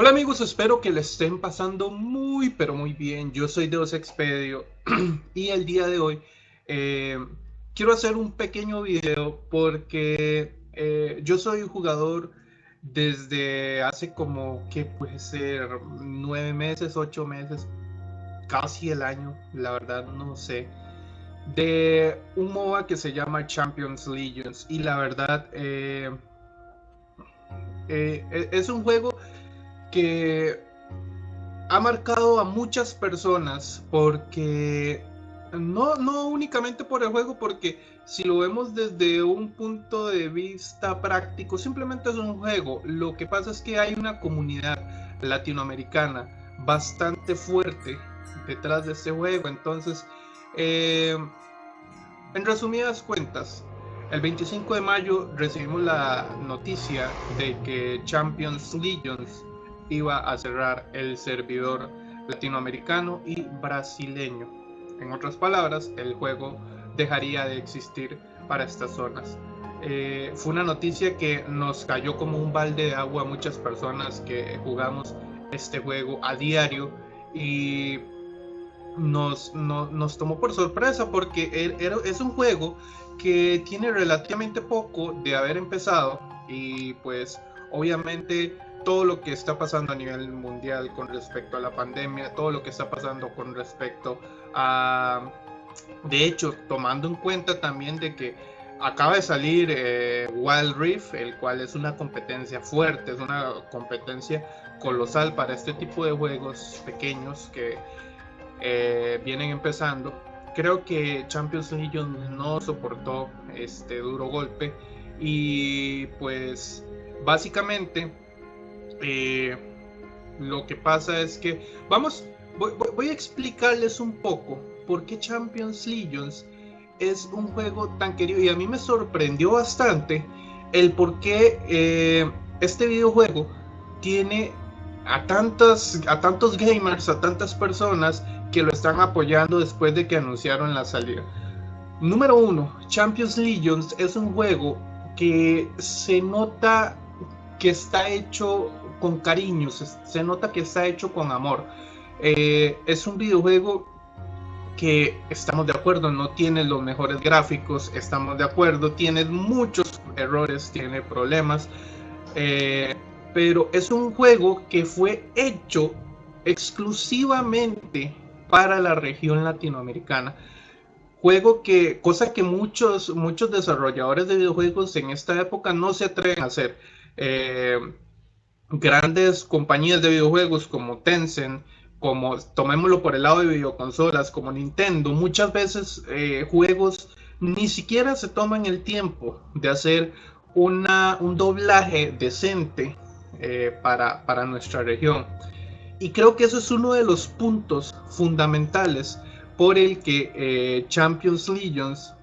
Hola amigos, espero que le estén pasando muy pero muy bien. Yo soy Deus Expedio y el día de hoy eh, quiero hacer un pequeño video porque eh, yo soy jugador desde hace como que puede ser nueve meses, ocho meses, casi el año, la verdad no sé, de un MOBA que se llama Champions Legions y la verdad eh, es un juego que ha marcado a muchas personas porque no, no únicamente por el juego, porque si lo vemos desde un punto de vista práctico, simplemente es un juego. Lo que pasa es que hay una comunidad latinoamericana bastante fuerte detrás de este juego. Entonces, eh, en resumidas cuentas, el 25 de mayo recibimos la noticia de que Champions Legions iba a cerrar el servidor latinoamericano y brasileño. En otras palabras, el juego dejaría de existir para estas zonas. Eh, fue una noticia que nos cayó como un balde de agua a muchas personas que jugamos este juego a diario y nos, nos tomó por sorpresa porque es un juego que tiene relativamente poco de haber empezado y pues obviamente todo lo que está pasando a nivel mundial con respecto a la pandemia, todo lo que está pasando con respecto a, de hecho, tomando en cuenta también de que acaba de salir eh, Wild Rift, el cual es una competencia fuerte, es una competencia colosal para este tipo de juegos pequeños que eh, vienen empezando. Creo que Champions League no soportó este duro golpe y pues básicamente eh, lo que pasa es que, vamos, voy, a explicarles un poco por qué Champions Legions es un juego tan querido y a mí me sorprendió bastante el por qué eh, este videojuego tiene a, tantas, a tantos gamers, a tantas personas que lo están apoyando después de que anunciaron la salida. Número uno, Champions Legions es un juego que se nota que está hecho con cariño, se, nota que está hecho con amor. Eh, es un videojuego que estamos de acuerdo, no tiene los mejores gráficos, estamos de acuerdo, tiene muchos errores, tiene problemas, eh, pero es un juego que fue hecho exclusivamente para la región latinoamericana. Juego que, cosa que muchos, muchos desarrolladores de videojuegos en esta época no se atreven a hacer. Eh, grandes compañías de videojuegos como Tencent, como tomémoslo por el lado de videoconsolas, como Nintendo, muchas veces eh, juegos ni siquiera se toman el tiempo de hacer una, un doblaje decente eh, para, para nuestra región. Y creo que eso es uno de los puntos fundamentales por el que eh, Champions Legions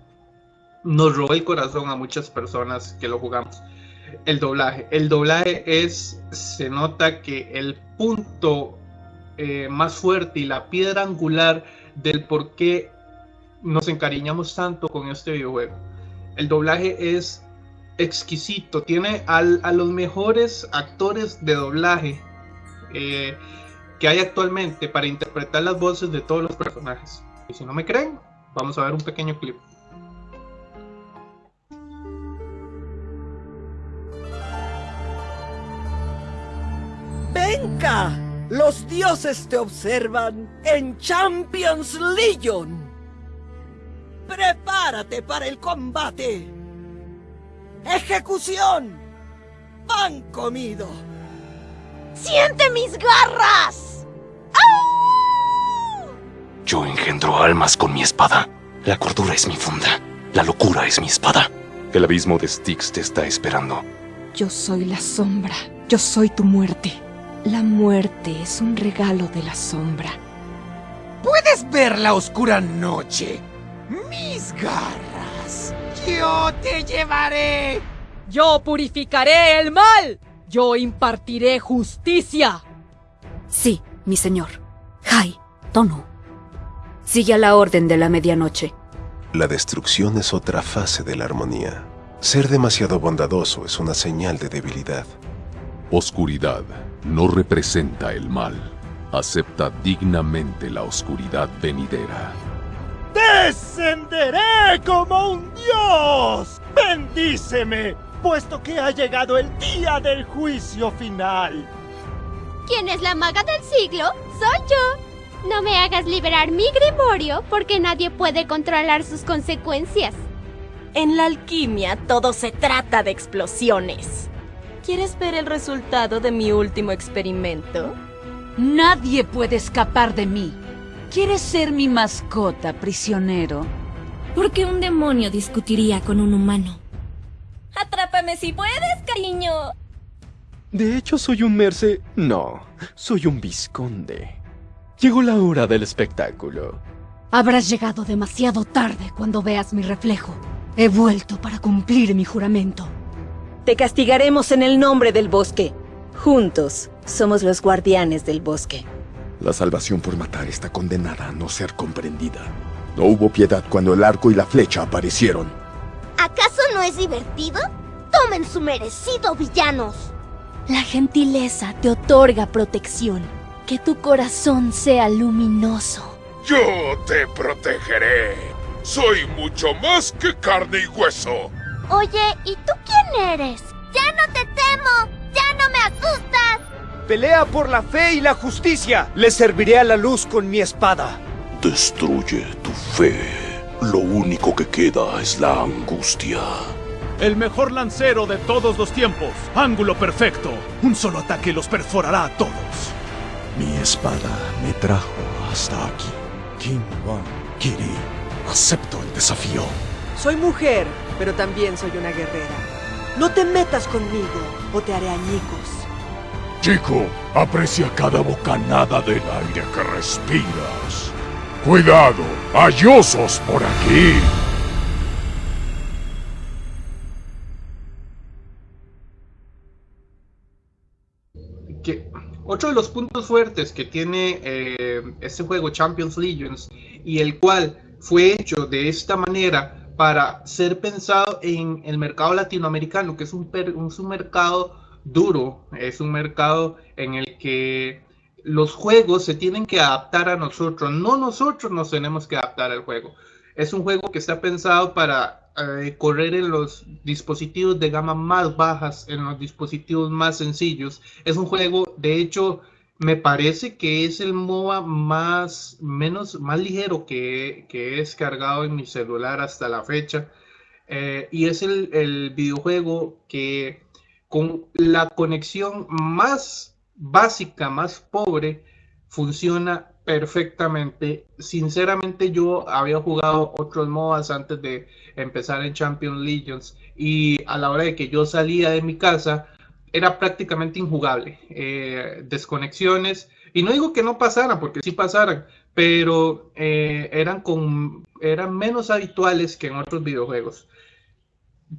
nos robó el corazón a muchas personas que lo jugamos el doblaje. El doblaje es, se nota que el punto eh, más fuerte y la piedra angular del por qué nos encariñamos tanto con este videojuego. El doblaje es exquisito, tiene a los mejores actores de doblaje eh, que hay actualmente para interpretar las voces de todos los personajes. Y si no me creen, vamos a ver un pequeño clip. Los dioses te observan en Champions Legion. Prepárate para el combate. ¡Ejecución! ¡Pan comido! ¡Siente mis garras! Yo engendro almas con mi espada. La cordura es mi funda. La locura es mi espada. El abismo de Styx te está esperando. Yo soy la sombra. Yo soy tu muerte. La muerte es un regalo de la sombra. ¿Puedes ver la oscura noche? Mis garras. Yo te llevaré. Yo purificaré el mal. Yo impartiré justicia. Sí, mi señor. Hai, Tono. Sigue a la orden de la medianoche. La destrucción es otra fase de la armonía. Ser demasiado bondadoso es una señal de debilidad. Oscuridad no representa el mal. Acepta dignamente la oscuridad venidera. ¡Descenderé como un dios! ¡Bendíceme! Puesto que ha llegado el día del juicio final. ¿Quién es la maga del siglo? Soy yo. No me hagas liberar mi grimorio porque nadie puede controlar sus consecuencias. En la alquimia todo se trata de explosiones. ¿Quieres ver el resultado de mi último experimento? Nadie puede escapar de mí. ¿Quieres ser mi mascota, prisionero? ¿Por qué un demonio discutiría con un humano? Atrápame si puedes, cariño. De hecho, soy un merce... No, soy un visconde. Llegó la hora del espectáculo. Habrás llegado demasiado tarde cuando veas mi reflejo. He vuelto para cumplir mi juramento. Te castigaremos en el nombre del bosque. Juntos somos los guardianes del bosque. La salvación por matar está condenada a no ser comprendida. No hubo piedad cuando el arco y la flecha aparecieron. ¿Acaso no es divertido? Tomen su merecido, villanos. La gentileza te otorga protección. Que tu corazón sea luminoso. Yo te protegeré. Soy mucho más que carne y hueso. Oye, ¿y tú quién eres? ¡Ya no te temo! ¡Ya no me asustas! Pelea por la fe y la justicia. Le serviré a la luz con mi espada. Destruye tu fe. Lo único que queda es la angustia. El mejor lancero de todos los tiempos. Ángulo perfecto. Un solo ataque los perforará a todos. Mi espada me trajo hasta aquí. King Wan Kiri. Acepto el desafío. Soy mujer, pero también soy una guerrera. No te metas conmigo o te haré añicos. Chico, aprecia cada bocanada del aire que respiras. Cuidado, hay osos por aquí. Que otro de los puntos fuertes que tiene eh, este juego Champions Legions y el cual fue hecho de esta manera para ser pensado en el mercado latinoamericano, que es un, un mercado duro, es un mercado en el que los juegos se tienen que adaptar a nosotros, no nosotros nos tenemos que adaptar al juego. Es un juego que está pensado para eh, correr en los dispositivos de gama más bajas, en los dispositivos más sencillos. Es un juego, de hecho, me parece que es el MOBA más, menos, más ligero que, que he descargado en mi celular hasta la fecha. Eh, y es el, el videojuego que con la conexión más básica, más pobre, funciona perfectamente. Sinceramente yo había jugado otros MOBAs antes de empezar en Champion Legions y a la hora de que yo salía de mi casa era prácticamente injugable. Eh, desconexiones, y no digo que no pasaran, porque sí pasaran, pero eh, eran, con, eran menos habituales que en otros videojuegos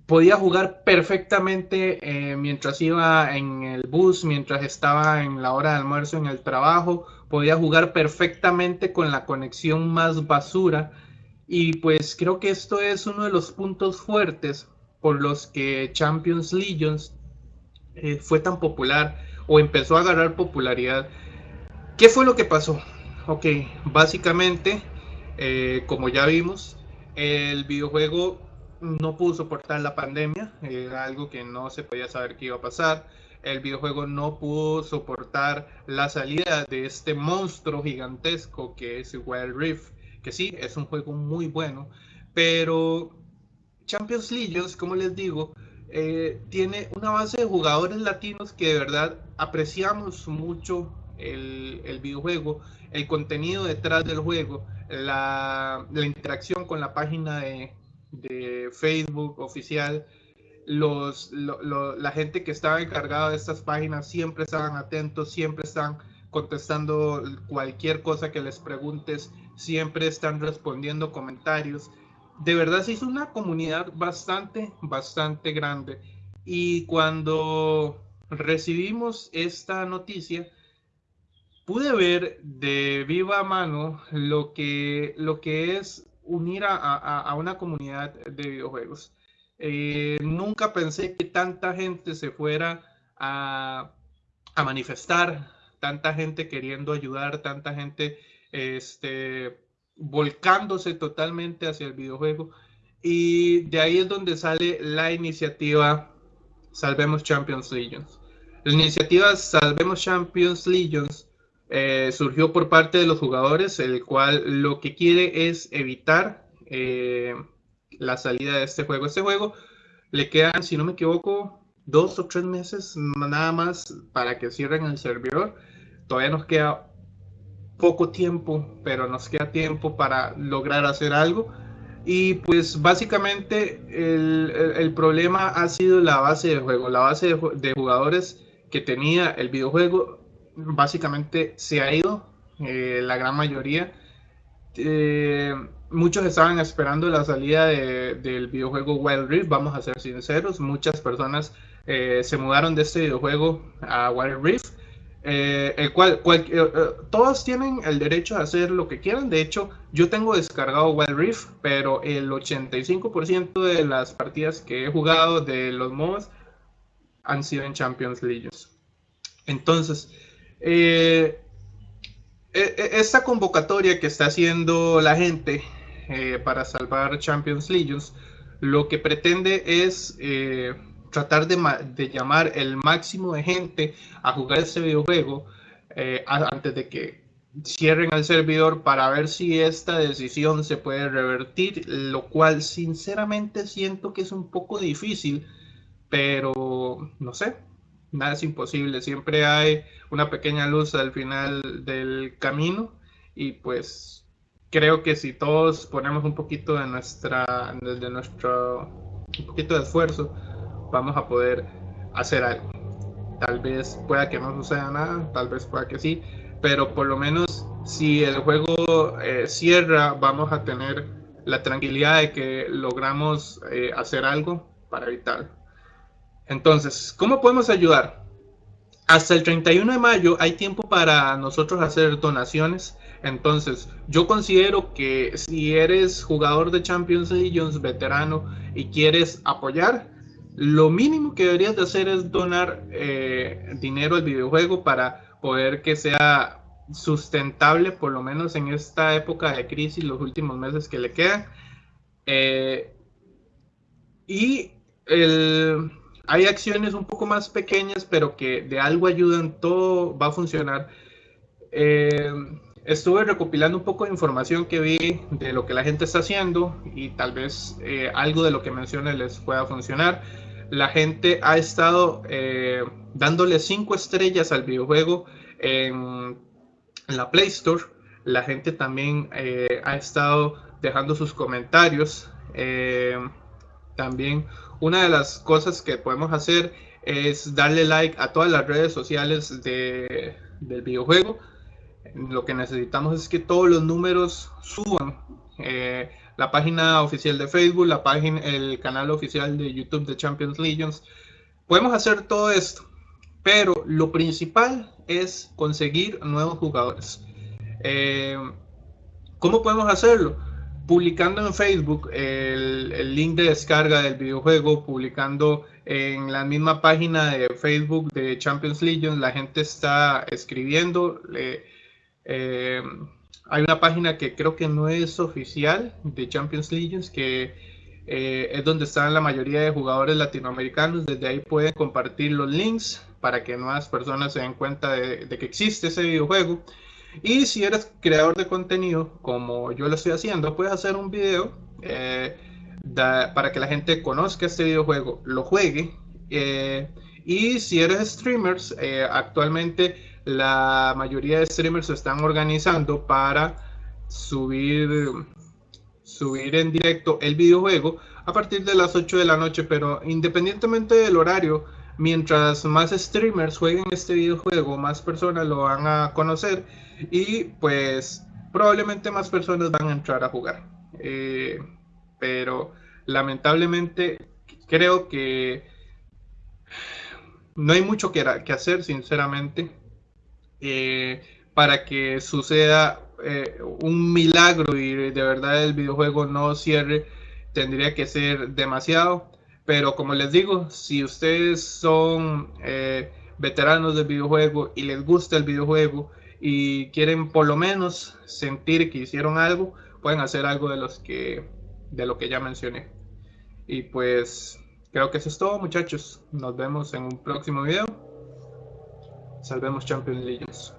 podía jugar perfectamente eh, mientras iba en el bus, mientras estaba en la hora de almuerzo en el trabajo, podía jugar perfectamente con la conexión más basura y pues creo que esto es uno de los puntos fuertes por los que Champions Legions eh, fue tan popular o empezó a agarrar popularidad. ¿Qué fue lo que pasó? Ok, básicamente, eh, como ya vimos, el videojuego no pudo soportar la pandemia, era algo que no se podía saber que iba a pasar. El videojuego no pudo soportar la salida de este monstruo gigantesco que es Wild Rift, que sí, es un juego muy bueno, pero Champions League, como les digo, eh, tiene una base de jugadores latinos que de verdad apreciamos mucho el, el videojuego, el contenido detrás del juego, la, la interacción con la página de, de Facebook oficial, los, la gente que estaba encargada de estas páginas siempre estaban atentos, siempre están contestando cualquier cosa que les preguntes, siempre están respondiendo comentarios. De verdad se hizo una comunidad bastante, bastante grande. Y cuando recibimos esta noticia, pude ver de viva mano lo que, lo que es unir a, una comunidad de videojuegos. Eh, nunca pensé que tanta gente se fuera a, a manifestar, tanta gente queriendo ayudar, tanta gente este, volcándose totalmente hacia el videojuego. Y de ahí es donde sale la iniciativa Salvemos Champions Legions. La iniciativa Salvemos Champions Legions eh, surgió por parte de los jugadores, el cual lo que quiere es evitar eh, la salida de este juego. Este juego le quedan, si no me equivoco, dos o tres meses nada más para que cierren el servidor. Todavía nos queda poco tiempo, pero nos queda tiempo para lograr hacer algo. Y pues básicamente el, problema ha sido la base de juego. La base de, jugadores que tenía el videojuego básicamente se ha ido, eh, la gran mayoría. Eh, muchos estaban esperando la salida del videojuego Wild Rift, vamos a ser sinceros. Muchas personas eh, se mudaron de este videojuego a Wild Rift. Eh, el cual, eh, todos tienen el derecho a hacer lo que quieran. De hecho, yo tengo descargado Wild Rift, pero el 85% de las partidas que he jugado de los mods han sido en Champions League. Entonces, e, e, esta convocatoria que está haciendo la gente para salvar Champions Legions, lo que pretende es tratar de, llamar el máximo de gente a jugar ese videojuego eh, antes de que cierren el servidor para ver si esta decisión se puede revertir, lo cual sinceramente siento que es un poco difícil, pero no sé, nada es imposible, siempre hay una pequeña luz al final del camino y pues creo que si todos ponemos un poquito de nuestra de nuestro un poquito de esfuerzo vamos a poder hacer algo. Tal vez pueda que no suceda nada, tal vez pueda que sí, pero por lo menos si el juego eh, cierra, vamos a tener la tranquilidad de que logramos eh, hacer algo para evitarlo. Entonces, ¿cómo podemos ayudar? Hasta el 31 de mayo hay tiempo para nosotros hacer donaciones. Entonces, yo considero que si eres jugador de Champions League, veterano y quieres apoyar, lo mínimo que deberías de hacer es donar eh, dinero al videojuego para poder que sea sustentable, por lo menos en esta época de crisis, los últimos meses que le quedan. Eh, y hay acciones un poco más pequeñas, pero que de algo ayudan, todo va a funcionar. Eh, estuve recopilando un poco de información que vi de lo que la gente está haciendo y tal vez algo de lo que mencione les pueda funcionar la gente ha estado eh, dándole cinco estrellas al videojuego en, la Play Store. La gente también eh, ha estado dejando sus comentarios. Eh, también una de las cosas que podemos hacer es darle like a todas las redes sociales del videojuego. Lo que necesitamos es que todos los números suban la página oficial de Facebook, la página, el canal oficial de YouTube de Champions Legions. Podemos hacer todo esto, pero lo principal es conseguir nuevos jugadores. Eh, ¿Cómo podemos hacerlo? Publicando en Facebook el, link de descarga del videojuego, publicando en la misma página de Facebook de Champions Legions, la gente está escribiendo. Eh, hay una página que creo que no es oficial de Champions Legions, que eh, es donde están la mayoría de jugadores latinoamericanos. Desde ahí pueden compartir los links para que nuevas personas se den cuenta de, que existe ese videojuego. Y si eres creador de contenido, como yo lo estoy haciendo, puedes hacer un video eh, para que la gente conozca este videojuego, lo juegue. Eh, y si eres streamers, actualmente la mayoría de streamers se están organizando para subir, subir en directo el videojuego a partir de las 8 de la noche, pero independientemente del horario, mientras más streamers jueguen este videojuego, más personas lo van a conocer y pues probablemente más personas van a entrar a jugar. Eh, pero lamentablemente creo que no hay mucho que, que hacer, sinceramente. Eh, para que suceda eh, un milagro y de verdad el videojuego no cierre, tendría que ser demasiado. Pero como les digo, si ustedes son eh, veteranos del videojuego y les gusta el videojuego y quieren por lo menos sentir que hicieron algo, pueden hacer algo de los que de lo que ya mencioné. Y pues creo que eso es todo, muchachos. Nos vemos en un próximo video. Salvemos Champions Legions.